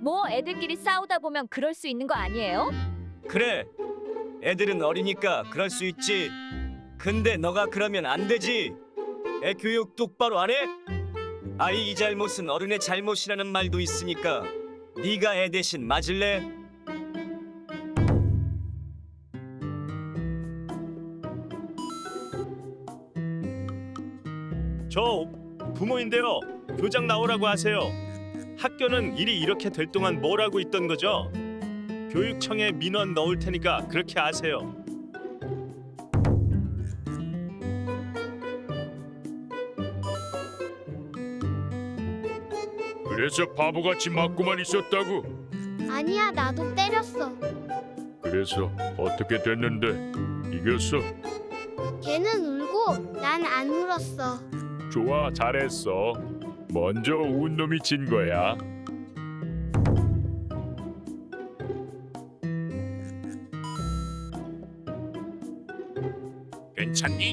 뭐 애들끼리 싸우다 보면 그럴 수 있는 거 아니에요? 그래. 애들은 어리니까 그럴 수 있지. 근데 너가 그러면 안 되지. 애 교육 똑바로 안 해? 아이 이 잘못은 어른의 잘못이라는 말도 있으니까 네가 애 대신 맞을래? 저 부모인데요. 교장 나오라고 하세요. 학교는 일이 이렇게 될 동안 뭘 하고 있던 거죠? 교육청에 민원 넣을 테니까 그렇게 하세요. 그래서 바보같이 맞고만 있었다고. 아니야, 나도 때렸어. 그래서 어떻게 됐는데 이겼어? 걔는 울고 난 안 울었어. 좋아, 잘했어. 먼저 운 놈이 진 거야. 괜찮니?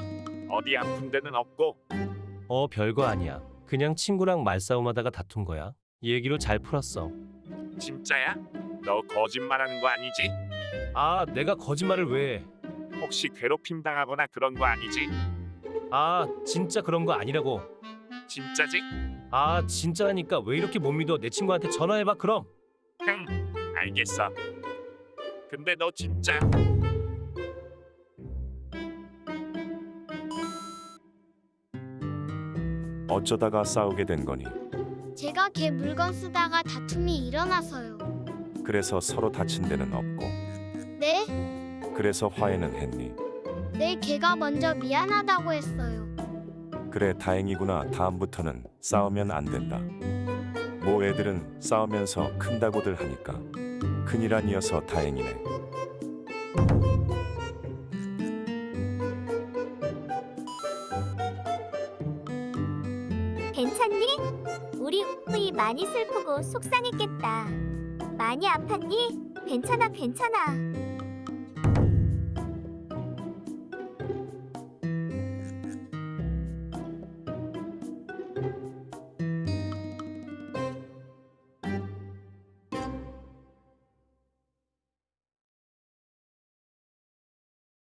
어디 아픈 데는 없고? 어 별거 아니야. 그냥 친구랑 말싸움하다가 다툰 거야. 얘기로 잘 풀었어. 진짜야? 너 거짓말하는 거 아니지? 아 내가 거짓말을 왜 해? 혹시 괴롭힘 당하거나 그런 거 아니지? 아 진짜 그런 거 아니라고. 진짜지? 아 진짜라니까 왜 이렇게 못 믿어? 내 친구한테 전화해봐 그럼. 응, 알겠어. 근데 너 진짜 어쩌다가 싸우게 된 거니? 제가 걔 물건 쓰다가 다툼이 일어나서요. 그래서 서로 다친 데는 없고 네? 그래서 화해는 했니? 네, 걔가 먼저 미안하다고 했어요. 그래 다행이구나 다음부터는 싸우면 안 된다 모 애들은 싸우면서 큰다고들 하니까 큰일 아니어서 다행이네 괜찮니? 우리 후이 많이 슬프고 속상했겠다. 많이 아팠니? 괜찮아, 괜찮아.